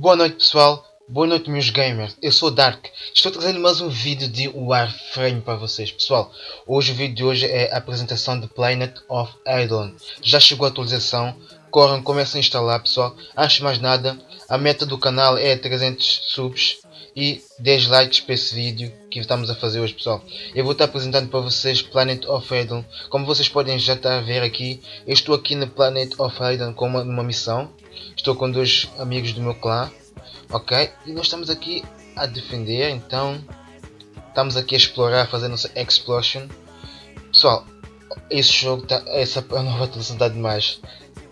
Boa noite pessoal, boa noite meus gamers, eu sou Dark, estou trazendo mais um vídeo de Warframe para vocês pessoal. Hoje o vídeo de hoje é a apresentação de Planet of Eidolon. Já chegou a atualização, corram, comecem a instalar pessoal. Antes de mais nada, a meta do canal é 300 subs e 10 likes para esse vídeo que estamos a fazer hoje pessoal. Eu vou estar apresentando para vocês Planet of Eidolon. Como vocês podem já estar a ver aqui, eu estou aqui no Planet of Eidolon com uma, uma missão. Estou com dois amigos do meu clã. Ok? E nós estamos aqui a defender, então estamos aqui a explorar, fazer nossa explosion. Pessoal, esse jogo tá, essa nova atualização está demais.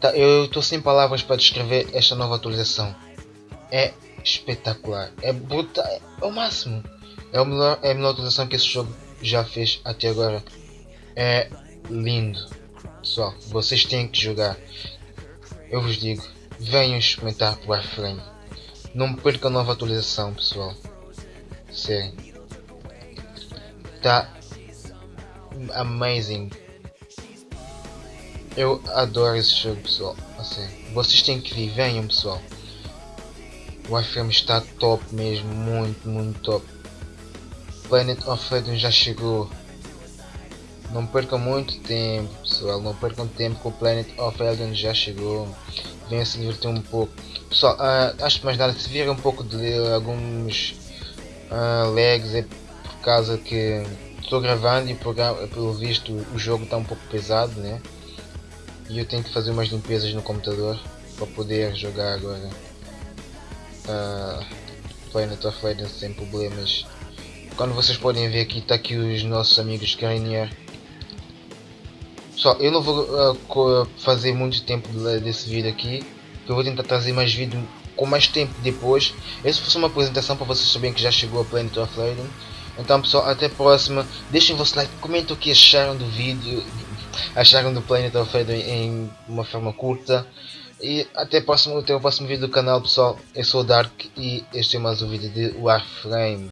Tá, eu estou sem palavras para descrever esta nova atualização. É espetacular, é brutal, é, o máximo. É, o melhor, é a melhor atualização que esse jogo já fez até agora. É lindo. Pessoal, vocês têm que jogar. Eu vos digo, venham experimentar o Warframe. Não perca a nova atualização, pessoal. Sério. Tá amazing. Eu adoro esse jogo, pessoal. Assim, vocês têm que vir, venham, pessoal. O Warframe está top mesmo, muito, muito top. Planet of Eden já chegou. Não percam muito tempo, pessoal. Não percam tempo que o Planet of Elden já chegou. Venham se divertir um pouco. Pessoal, uh, acho mais nada, se vier um pouco de alguns uh, lags é por causa que estou gravando e pelo visto o jogo está um pouco pesado, né? E eu tenho que fazer umas limpezas no computador para poder jogar agora. Uh, Planet of Legends sem problemas. Quando vocês podem ver aqui, está aqui os nossos amigos Granier. Pessoal, eu não vou uh, fazer muito tempo desse vídeo aqui eu vou tentar trazer mais vídeo com mais tempo depois. Essa foi uma apresentação para vocês saberem que já chegou a Planet of Leiden. Então pessoal, até a próxima. Deixem vosso like, comentem o que acharam do vídeo, acharam do Planet of Leiden em uma forma curta. E até, próximo, até o próximo vídeo do canal pessoal. Eu sou o Dark e este é mais um vídeo de Warframe.